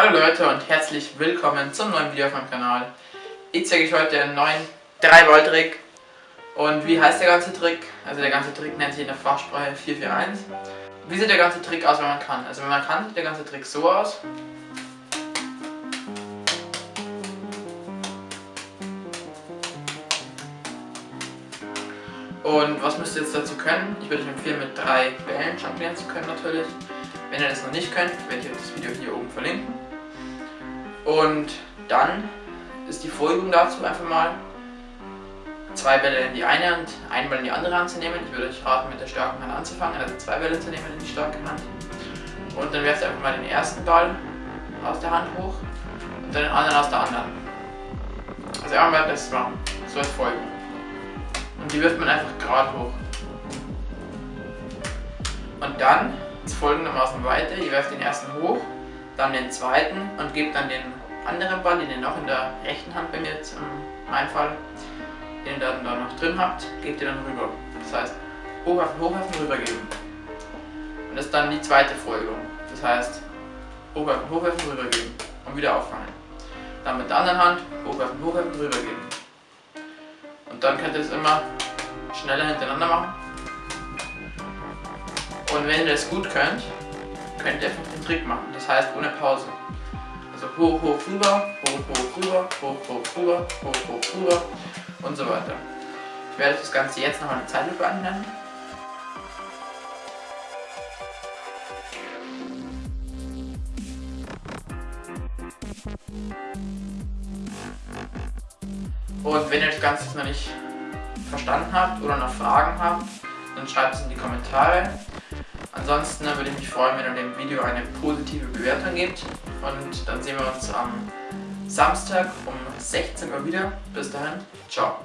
Hallo Leute und herzlich willkommen zum neuen Video auf meinem Kanal. Ich zeige euch heute einen neuen 3-Volt-Trick. Und wie heißt der ganze Trick? Also der ganze Trick nennt sich in der Fachsprache 441. Wie sieht der ganze Trick aus, wenn man kann? Also wenn man kann, sieht der ganze Trick so aus. Und was müsst ihr jetzt dazu können? Ich würde euch empfehlen, mit drei Bällen jonglieren zu können natürlich. Wenn ihr das noch nicht könnt, werde ich euch das Video hier oben verlinken. Und dann ist die Folgung dazu einfach mal zwei Bälle in die eine und einen Ball in die andere Hand zu nehmen. Ich würde euch raten, mit der starken Hand anzufangen, also zwei Bälle zu nehmen in die starke Hand. Und dann werft ihr einfach mal den ersten Ball aus der Hand hoch und dann den anderen aus der anderen. Also einmal das machen, so als Folge. Und die wirft man einfach gerade hoch. Und dann ist folgendermaßen weiter. Ihr werft den ersten hoch, dann den zweiten und gebt dann den anderen Ball, den ihr noch in der rechten Hand bei mir jetzt im Einfall, den ihr dann da noch drin habt, gebt ihr dann rüber. Das heißt, hochwerfen, hochwerfen, rübergeben. Und das ist dann die zweite Folge. Das heißt, hochwerfen, hochwerfen, rübergeben und wieder auffangen. Dann mit der anderen Hand hochwerfen, hochwerfen, rübergeben. Und dann könnt ihr es immer schneller hintereinander machen. Und wenn ihr das gut könnt, könnt ihr einfach den Trick machen. Das heißt ohne Pause. Also hoch, hoch, rüber, hoch, hoch, rüber, hoch, hoch, rüber, hoch, hoch, rüber und so weiter. Ich werde das Ganze jetzt noch eine Zeitlupe anwenden. Und wenn ihr das Ganze noch nicht verstanden habt oder noch Fragen habt, dann schreibt es in die Kommentare. Ansonsten würde ich mich freuen, wenn ihr dem Video eine positive Bewertung gebt. Und dann sehen wir uns am Samstag um 16 Uhr wieder. Bis dahin, ciao.